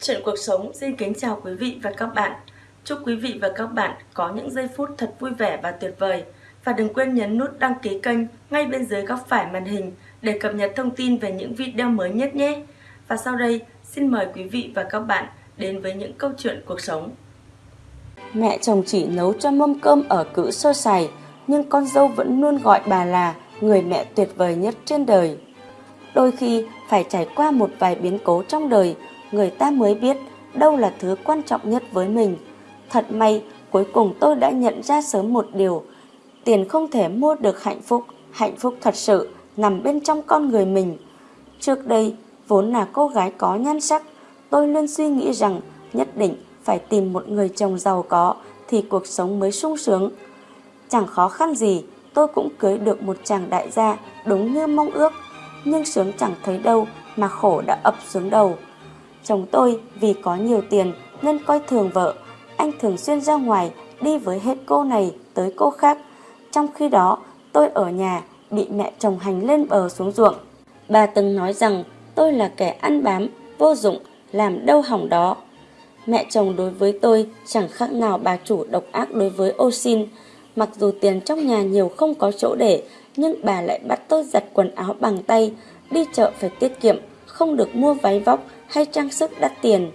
Chuyện cuộc sống xin kính chào quý vị và các bạn. Chúc quý vị và các bạn có những giây phút thật vui vẻ và tuyệt vời. Và đừng quên nhấn nút đăng ký kênh ngay bên dưới góc phải màn hình để cập nhật thông tin về những video mới nhất nhé. Và sau đây, xin mời quý vị và các bạn đến với những câu chuyện cuộc sống. Mẹ chồng chỉ nấu cho mâm cơm ở cữ sơ sài, nhưng con dâu vẫn luôn gọi bà là người mẹ tuyệt vời nhất trên đời. Đôi khi phải trải qua một vài biến cố trong đời, người ta mới biết đâu là thứ quan trọng nhất với mình. Thật may, cuối cùng tôi đã nhận ra sớm một điều. Tiền không thể mua được hạnh phúc, hạnh phúc thật sự nằm bên trong con người mình. Trước đây, vốn là cô gái có nhan sắc, tôi luôn suy nghĩ rằng nhất định phải tìm một người chồng giàu có thì cuộc sống mới sung sướng. Chẳng khó khăn gì, tôi cũng cưới được một chàng đại gia đúng như mong ước, nhưng sướng chẳng thấy đâu mà khổ đã ập xuống đầu. Chồng tôi vì có nhiều tiền nên coi thường vợ, anh thường xuyên ra ngoài đi với hết cô này tới cô khác. Trong khi đó, tôi ở nhà bị mẹ chồng hành lên bờ xuống ruộng. Bà từng nói rằng tôi là kẻ ăn bám, vô dụng, làm đâu hỏng đó. Mẹ chồng đối với tôi chẳng khác nào bà chủ độc ác đối với ô xin. Mặc dù tiền trong nhà nhiều không có chỗ để, nhưng bà lại bắt tôi giặt quần áo bằng tay, đi chợ phải tiết kiệm, không được mua váy vóc hay trang sức đắt tiền.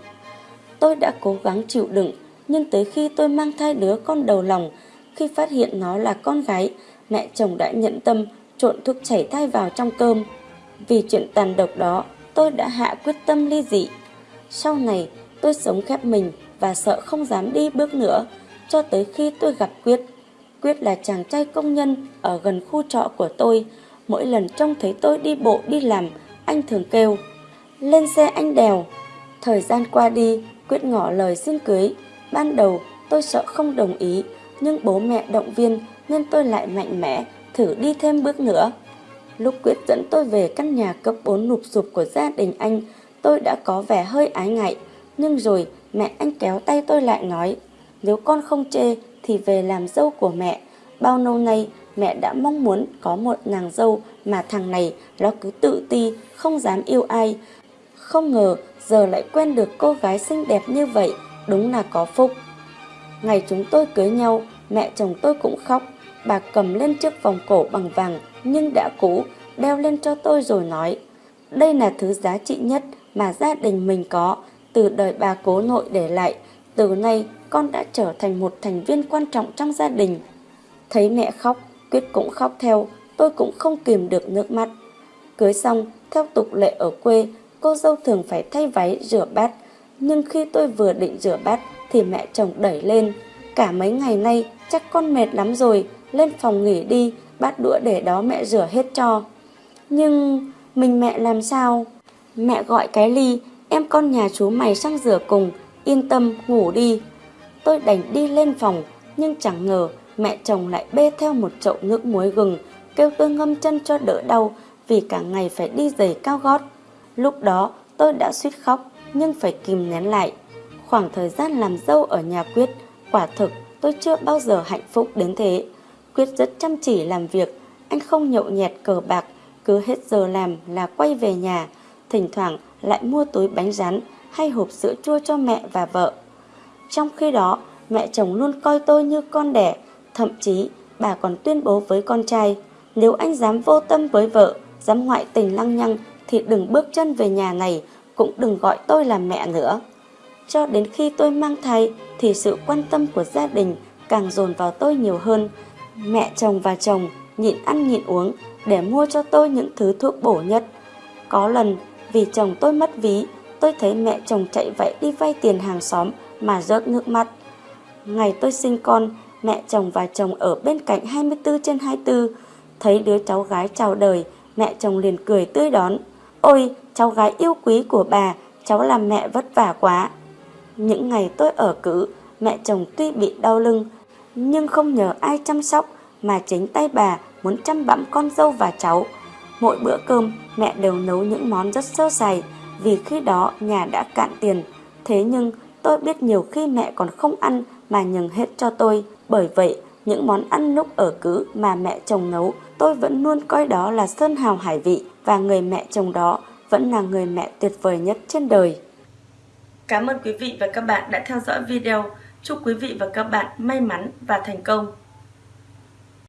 Tôi đã cố gắng chịu đựng, nhưng tới khi tôi mang thai đứa con đầu lòng, khi phát hiện nó là con gái, mẹ chồng đã nhận tâm trộn thuốc chảy thai vào trong cơm. Vì chuyện tàn độc đó, tôi đã hạ quyết tâm ly dị. Sau này, tôi sống khép mình và sợ không dám đi bước nữa, cho tới khi tôi gặp Quyết. Quyết là chàng trai công nhân ở gần khu trọ của tôi. Mỗi lần trông thấy tôi đi bộ đi làm, anh thường kêu, lên xe anh đèo. Thời gian qua đi, Quyết ngỏ lời xin cưới. Ban đầu tôi sợ không đồng ý, nhưng bố mẹ động viên nên tôi lại mạnh mẽ, thử đi thêm bước nữa. Lúc Quyết dẫn tôi về căn nhà cấp 4 nụp sụp của gia đình anh, tôi đã có vẻ hơi ái ngại. Nhưng rồi mẹ anh kéo tay tôi lại nói, nếu con không chê thì về làm dâu của mẹ. Bao lâu nay mẹ đã mong muốn có một nàng dâu mà thằng này nó cứ tự ti, không dám yêu ai. Không ngờ giờ lại quen được cô gái xinh đẹp như vậy, đúng là có phúc. Ngày chúng tôi cưới nhau, mẹ chồng tôi cũng khóc. Bà cầm lên chiếc vòng cổ bằng vàng nhưng đã cũ, đeo lên cho tôi rồi nói. Đây là thứ giá trị nhất mà gia đình mình có, từ đời bà cố nội để lại. Từ nay con đã trở thành một thành viên quan trọng trong gia đình. Thấy mẹ khóc, Quyết cũng khóc theo, tôi cũng không kìm được nước mắt. Cưới xong, theo tục lệ ở quê, cô dâu thường phải thay váy rửa bát. Nhưng khi tôi vừa định rửa bát thì mẹ chồng đẩy lên. Cả mấy ngày nay chắc con mệt lắm rồi, lên phòng nghỉ đi, bát đũa để đó mẹ rửa hết cho. Nhưng mình mẹ làm sao? Mẹ gọi cái ly, em con nhà chú mày sang rửa cùng, yên tâm ngủ đi. Tôi đành đi lên phòng, nhưng chẳng ngờ mẹ chồng lại bê theo một chậu nước muối gừng, kêu tôi ngâm chân cho đỡ đau vì cả ngày phải đi giày cao gót. Lúc đó tôi đã suýt khóc nhưng phải kìm nén lại. Khoảng thời gian làm dâu ở nhà Quyết, quả thực tôi chưa bao giờ hạnh phúc đến thế. Quyết rất chăm chỉ làm việc, anh không nhậu nhẹt cờ bạc, cứ hết giờ làm là quay về nhà, thỉnh thoảng lại mua túi bánh rán hay hộp sữa chua cho mẹ và vợ. Trong khi đó, mẹ chồng luôn coi tôi như con đẻ, thậm chí bà còn tuyên bố với con trai, nếu anh dám vô tâm với vợ, dám ngoại tình lăng nhăng thì đừng bước chân về nhà này, cũng đừng gọi tôi là mẹ nữa. Cho đến khi tôi mang thai thì sự quan tâm của gia đình càng dồn vào tôi nhiều hơn. Mẹ chồng và chồng nhịn ăn nhịn uống để mua cho tôi những thứ thuốc bổ nhất. Có lần vì chồng tôi mất ví, tôi thấy mẹ chồng chạy vậy đi vay tiền hàng xóm mà rớt nước mắt. Ngày tôi sinh con, mẹ chồng và chồng ở bên cạnh 24 trên 24, thấy đứa cháu gái chào đời, mẹ chồng liền cười tươi đón. Ôi, cháu gái yêu quý của bà, cháu làm mẹ vất vả quá. Những ngày tôi ở cữ, mẹ chồng tuy bị đau lưng, nhưng không nhờ ai chăm sóc mà chính tay bà muốn chăm bẵm con dâu và cháu. Mỗi bữa cơm, mẹ đều nấu những món rất sơ sài vì khi đó nhà đã cạn tiền. Thế nhưng tôi biết nhiều khi mẹ còn không ăn mà nhường hết cho tôi. Bởi vậy, những món ăn lúc ở cứ mà mẹ chồng nấu, tôi vẫn luôn coi đó là sơn hào hải vị và người mẹ chồng đó vẫn là người mẹ tuyệt vời nhất trên đời. Cảm ơn quý vị và các bạn đã theo dõi video. Chúc quý vị và các bạn may mắn và thành công.